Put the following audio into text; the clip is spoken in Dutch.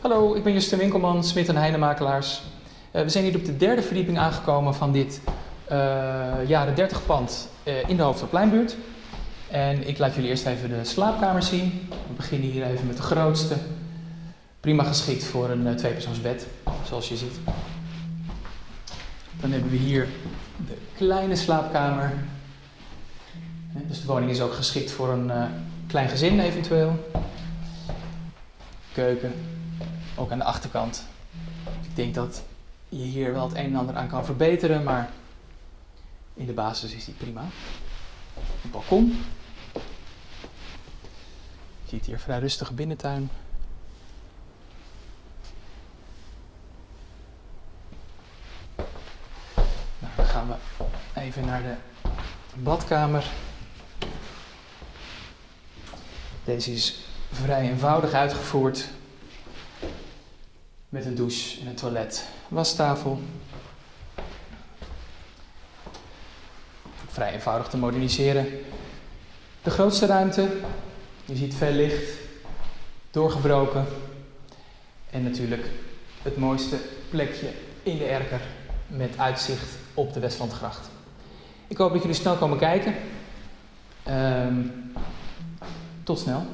Hallo, ik ben Justin Winkelman, Smit en Heinemakelaars. Uh, we zijn hier op de derde verdieping aangekomen van dit uh, jaren 30 pand uh, in de Hoofdstadpleinbuurt. En ik laat jullie eerst even de slaapkamer zien. We beginnen hier even met de grootste. Prima geschikt voor een tweepersoonsbed, zoals je ziet. Dan hebben we hier de kleine slaapkamer. Dus de woning is ook geschikt voor een klein gezin eventueel. Keuken, ook aan de achterkant. Ik denk dat je hier wel het een en ander aan kan verbeteren, maar in de basis is die prima. Een balkon. Je ziet hier vrij rustige binnentuin. Nou, dan gaan we even naar de badkamer. Deze is vrij eenvoudig uitgevoerd. Met een douche en een toilet, wastafel. Vrij eenvoudig te moderniseren. De grootste ruimte, je ziet veel licht, doorgebroken. En natuurlijk het mooiste plekje in de erker met uitzicht op de Westlandgracht. Ik hoop dat jullie snel komen kijken. Um, tot snel.